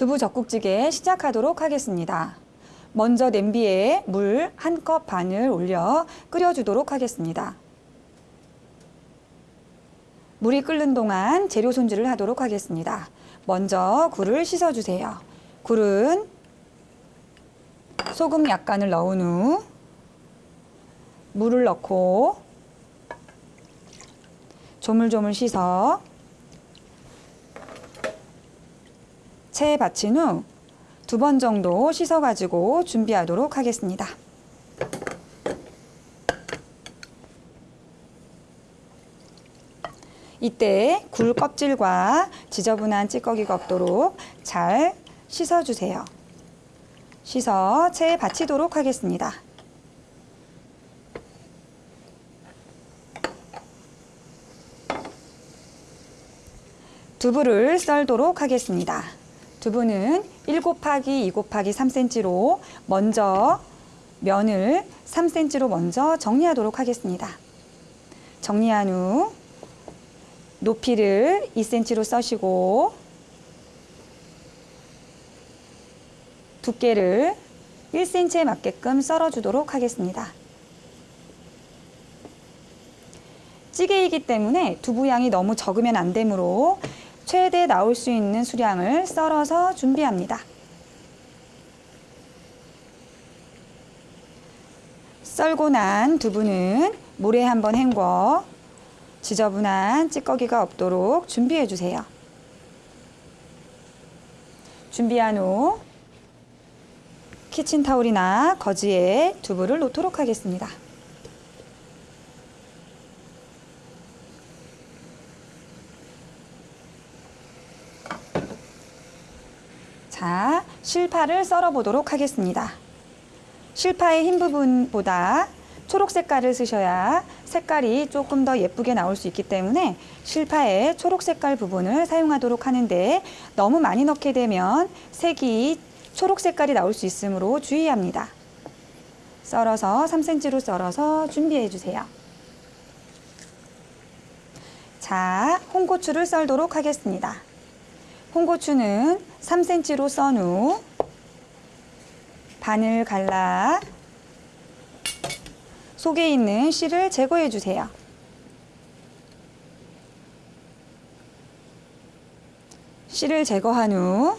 두부 젓국찌개 시작하도록 하겠습니다. 먼저 냄비에 물 한 컵 반을 올려 끓여주도록 하겠습니다. 물이 끓는 동안 재료 손질을 하도록 하겠습니다. 먼저 굴을 씻어주세요. 굴은 소금 약간을 넣은 후 물을 넣고 조물조물 씻어 체에 받친 후 두 번 정도 씻어가지고 준비하도록 하겠습니다. 이때 굴 껍질과 지저분한 찌꺼기가 없도록 잘 씻어주세요. 씻어 체에 받치도록 하겠습니다. 두부를 썰도록 하겠습니다. 두부는 1 곱하기 2 곱하기 3cm로 먼저 면을 3cm로 먼저 정리하도록 하겠습니다. 정리한 후 높이를 2cm로 써시고 두께를 1cm에 맞게끔 썰어주도록 하겠습니다. 찌개이기 때문에 두부 양이 너무 적으면 안 되므로 최대 나올 수 있는 수량을 썰어서 준비합니다. 썰고 난 두부는 물에 한번 헹궈 지저분한 찌꺼기가 없도록 준비해 주세요. 준비한 후 키친타올이나 거즈에 두부를 놓도록 하겠습니다. 자, 실파를 썰어 보도록 하겠습니다. 실파의 흰 부분보다 초록 색깔을 쓰셔야 색깔이 조금 더 예쁘게 나올 수 있기 때문에 실파의 초록 색깔 부분을 사용하도록 하는데 너무 많이 넣게 되면 색이 초록 색깔이 나올 수 있으므로 주의합니다. 썰어서 3cm로 썰어서 준비해 주세요. 자, 홍고추를 썰도록 하겠습니다. 홍고추는 3cm로 썬 후 반을 갈라 속에 있는 씨를 제거해 주세요. 씨를 제거한 후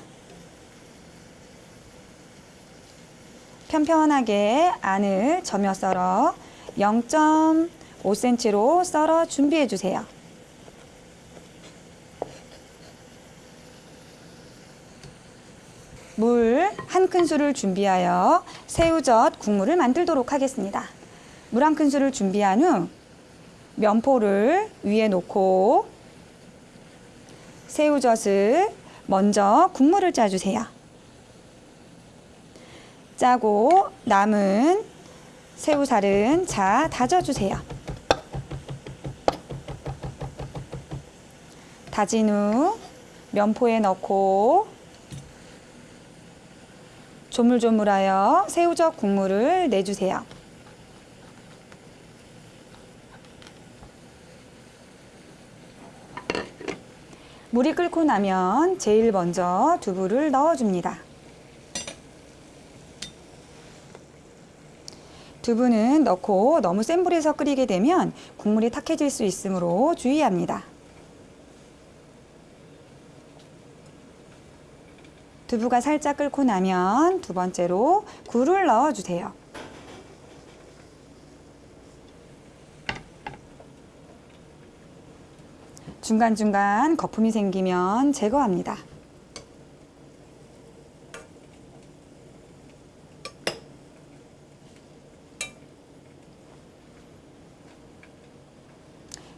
편편하게 안을 점여 썰어 0.5cm로 썰어 준비해 주세요. 물 한 큰술을 준비하여 새우젓 국물을 만들도록 하겠습니다. 물 한 큰술을 준비한 후 면포를 위에 놓고 새우젓을 먼저 국물을 짜주세요. 짜고 남은 새우살은 자 다져주세요. 다진 후 면포에 넣고 조물조물하여 새우젓 국물을 내주세요. 물이 끓고 나면 제일 먼저 두부를 넣어줍니다. 두부는 넣고 너무 센 불에서 끓이게 되면 국물이 탁해질 수 있으므로 주의합니다. 두부가 살짝 끓고 나면 두 번째로 굴을 넣어주세요. 중간중간 거품이 생기면 제거합니다.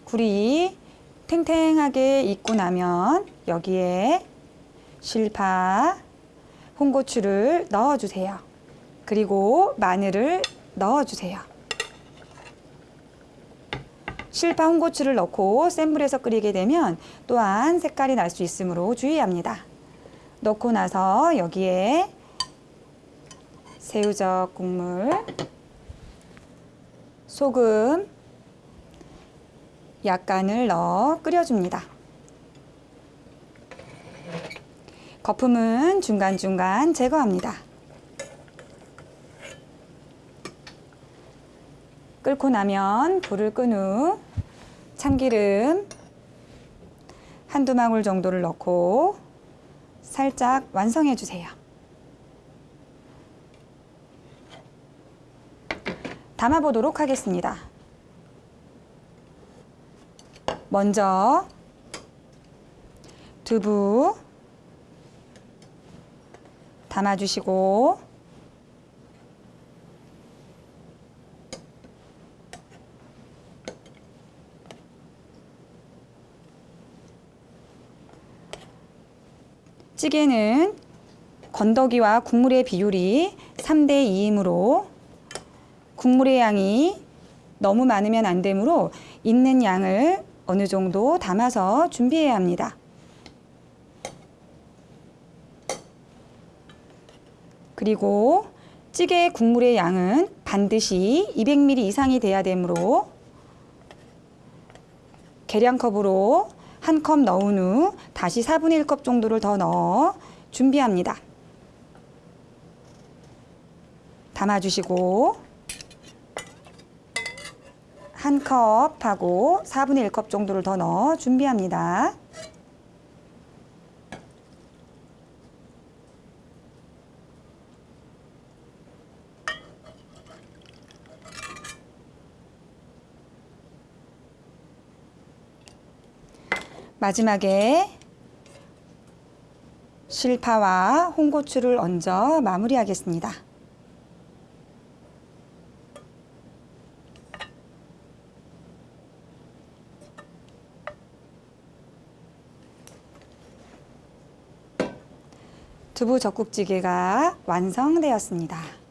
굴이 탱탱하게 익고 나면 여기에 실파, 홍고추를 넣어주세요. 그리고 마늘을 넣어주세요. 실파 홍고추를 넣고 센 불에서 끓이게 되면 또한 색깔이 날 수 있으므로 주의합니다. 넣고 나서 여기에 새우젓 국물, 소금 약간을 넣어 끓여줍니다. 거품은 중간중간 제거합니다. 끓고 나면 불을 끈 후 참기름 한두 방울 정도를 넣고 살짝 완성해 주세요. 담아 보도록 하겠습니다. 먼저 두부 담아 주시고 찌개는 건더기와 국물의 비율이 3대 2이므로 국물의 양이 너무 많으면 안 되므로 있는 양을 어느 정도 담아서 준비해야 합니다. 그리고 찌개 국물의 양은 반드시 200ml 이상이 돼야 되므로 계량컵으로 한 컵 넣은 후 다시 4분의 1컵 정도를 더 넣어 준비합니다. 담아주시고 한 컵하고 4분의 1컵 정도를 더 넣어 준비합니다. 마지막에 실파와 홍고추를 얹어 마무리하겠습니다. 두부 젓국찌개가 완성되었습니다.